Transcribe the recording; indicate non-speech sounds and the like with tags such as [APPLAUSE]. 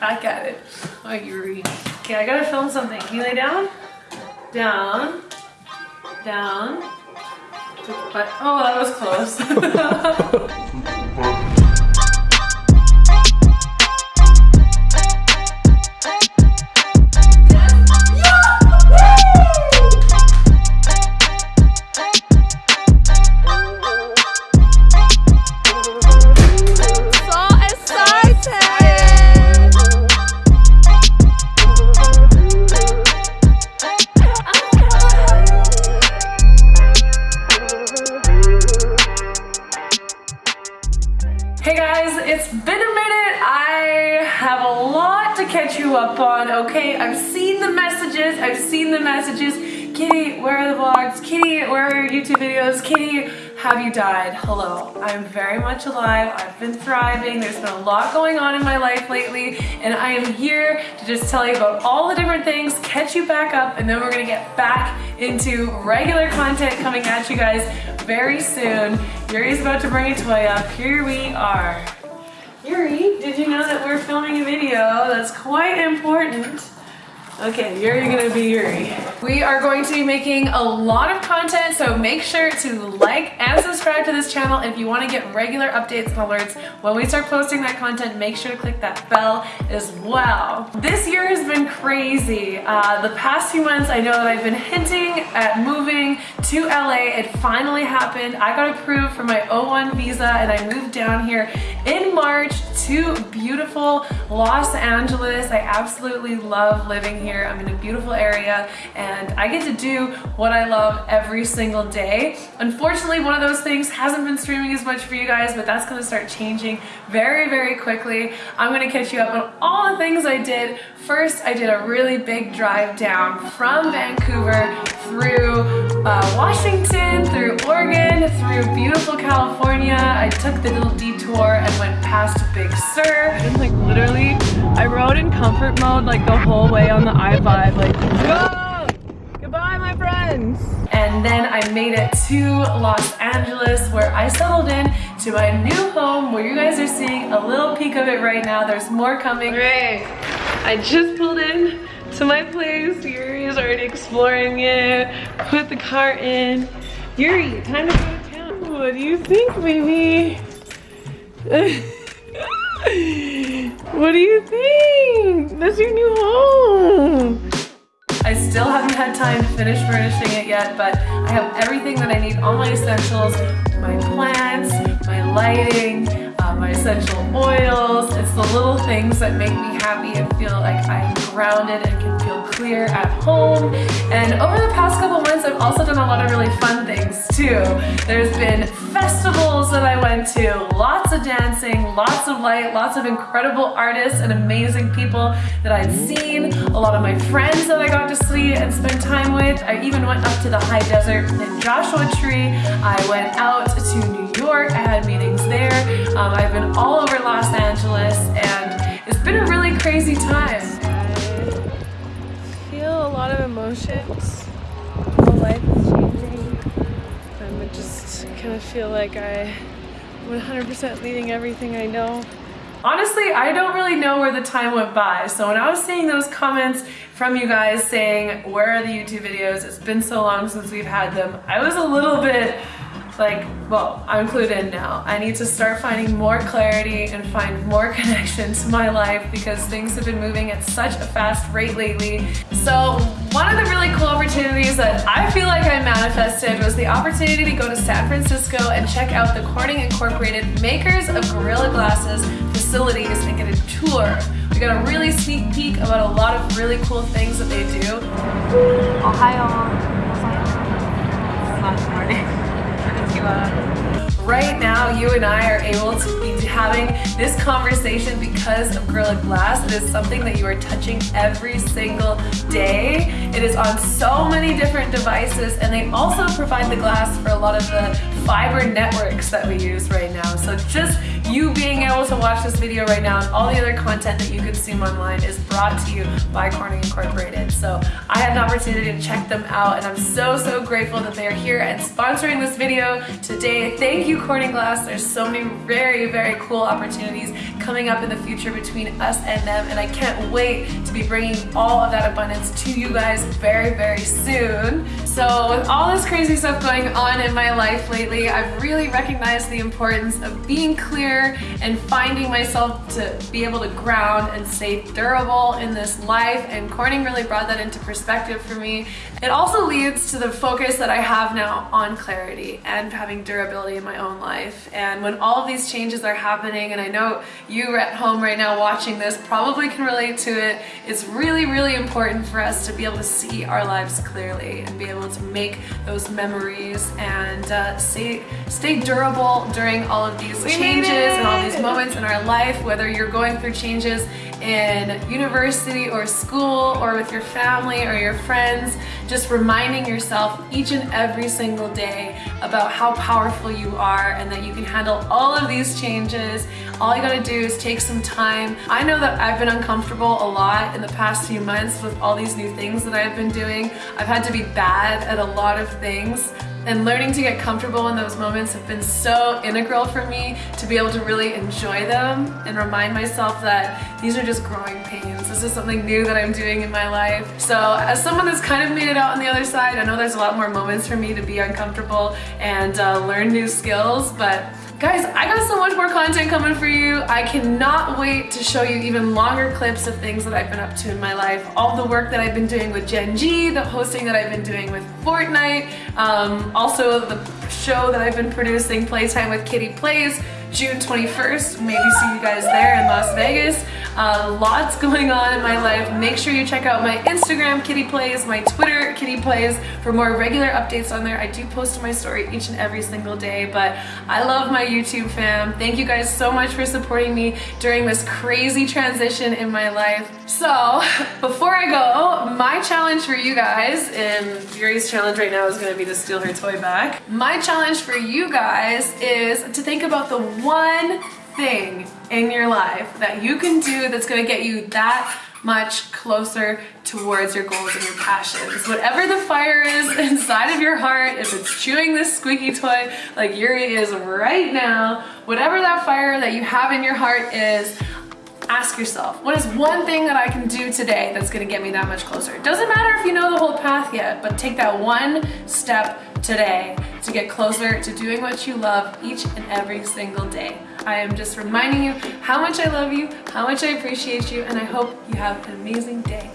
Back got it. Oh, Yuri. Okay, I gotta film something. Can you lay down? Down. Down. But, oh, that was close. [LAUGHS] [LAUGHS] catch you up on, okay? I've seen the messages, I've seen the messages. Kitty, where are the vlogs? Kitty, where are your YouTube videos? Kitty, have you died? Hello, I'm very much alive. I've been thriving. There's been a lot going on in my life lately, and I am here to just tell you about all the different things, catch you back up, and then we're gonna get back into regular content coming at you guys very soon. Yuri's about to bring a toy up. Here we are. Yuri, did you know that we're filming a video that's quite important? Okay, you're gonna be Yuri. We are going to be making a lot of content, so make sure to like and subscribe to this channel. If you wanna get regular updates and alerts when we start posting that content, make sure to click that bell as well. This year has been crazy. Uh, the past few months, I know that I've been hinting at moving to LA. It finally happened. I got approved for my O1 visa and I moved down here in March to beautiful Los Angeles. I absolutely love living here. I'm in a beautiful area and I get to do what I love every single day. Unfortunately, one of those things hasn't been streaming as much for you guys, but that's gonna start changing very, very quickly. I'm gonna catch you up on all the things I did. First, I did a really big drive down from Vancouver through uh, Washington, through Oregon, through beautiful California. I took the little detour and went past Big Sur. And like literally, I rode in comfort mode like the whole way on the I-5, like, go! Goodbye, my friends! And then I made it to Los Angeles where I settled in to my new home where you guys are seeing a little peek of it right now. There's more coming. Great. I just pulled in to my place. Yuri is already exploring it. Put the car in. Yuri, time to go to town. What do you think, baby? [LAUGHS] what do you think? That's your new home. I still haven't had time to finish furnishing it yet, but I have everything that I need, all my essentials, my plants, my lighting, uh, my essential oils. It's the little things that make me happy and feel like I'm grounded and can feel clear at home. And over the past couple months, I've also done a lot of really fun too. There's been festivals that I went to, lots of dancing, lots of light, lots of incredible artists and amazing people that I've seen, a lot of my friends that I got to see and spend time with. I even went up to the high desert in Joshua Tree. I went out to New York. I had meetings there. Um, I've been all over Los Angeles and it's been a really crazy time. I feel a lot of emotions. I just kind of feel like I 100% leaving everything I know. Honestly, I don't really know where the time went by. So when I was seeing those comments from you guys saying, where are the YouTube videos? It's been so long since we've had them. I was a little bit like, well, I'm clued in now. I need to start finding more clarity and find more [LAUGHS] connection to my life because things have been moving at such a fast rate lately. So one of the really cool opportunities that I feel manifested was the opportunity to go to San Francisco and check out the Corning Incorporated makers of Gorilla Glasses facilities and get a tour. We got a really sneak peek about a lot of really cool things that they do. Ohio. Right now, you and I are able to be having this conversation because of Gorilla Glass. It is something that you are touching every single day. It is on so many different devices and they also provide the glass for a lot of the fiber networks that we use right now. So just you being able to watch this video right now and all the other content that you consume online is brought to you by Corning Incorporated. So I had an opportunity to check them out and I'm so, so grateful that they're here and sponsoring this video today. Thank you, Corning Glass. There's so many very, very cool opportunities coming up in the future between us and them and I can't wait to be bringing all of that abundance to you guys very, very soon. So with all this crazy stuff going on in my life lately, I've really recognized the importance of being clear and finding myself to be able to ground and stay durable in this life and Corning really brought that into perspective for me. It also leads to the focus that I have now on clarity and having durability in my own life. And when all of these changes are happening, and I know you at home right now watching this probably can relate to it, it's really, really important for us to be able to see our lives clearly and be able to make those memories and uh, stay, stay durable during all of these we changes and all these moments in our life, whether you're going through changes in university or school or with your family or your friends, just reminding yourself each and every single day about how powerful you are and that you can handle all of these changes. All you gotta do is take some time. I know that I've been uncomfortable a lot in the past few months with all these new things that I've been doing. I've had to be bad at a lot of things and learning to get comfortable in those moments have been so integral for me to be able to really enjoy them and remind myself that these are just growing pains. This is something new that I'm doing in my life. So as someone that's kind of made it out on the other side, I know there's a lot more moments for me to be uncomfortable and uh, learn new skills, but Guys, I got so much more content coming for you. I cannot wait to show you even longer clips of things that I've been up to in my life. All the work that I've been doing with Gen G, the hosting that I've been doing with Fortnite, um, also the show that I've been producing, Playtime with Kitty Plays, June 21st. Maybe see you guys there in Las Vegas. Uh, lots going on in my life. Make sure you check out my Instagram, Kitty Plays, my Twitter, Kitty Plays, for more regular updates on there. I do post my story each and every single day, but I love my YouTube fam. Thank you guys so much for supporting me during this crazy transition in my life. So, [LAUGHS] before I go, my challenge for you guys, and Yuri's challenge right now is gonna be to steal her toy back. My challenge for you guys is to think about the one thing in your life that you can do that's gonna get you that much closer towards your goals and your passions. Whatever the fire is [LAUGHS] inside of your heart, if it's chewing this squeaky toy like Yuri is right now, whatever that fire that you have in your heart is, ask yourself, what is one thing that I can do today that's gonna get me that much closer? It doesn't matter if you know the whole path yet, but take that one step today to get closer to doing what you love each and every single day. I am just reminding you how much I love you, how much I appreciate you, and I hope you have an amazing day.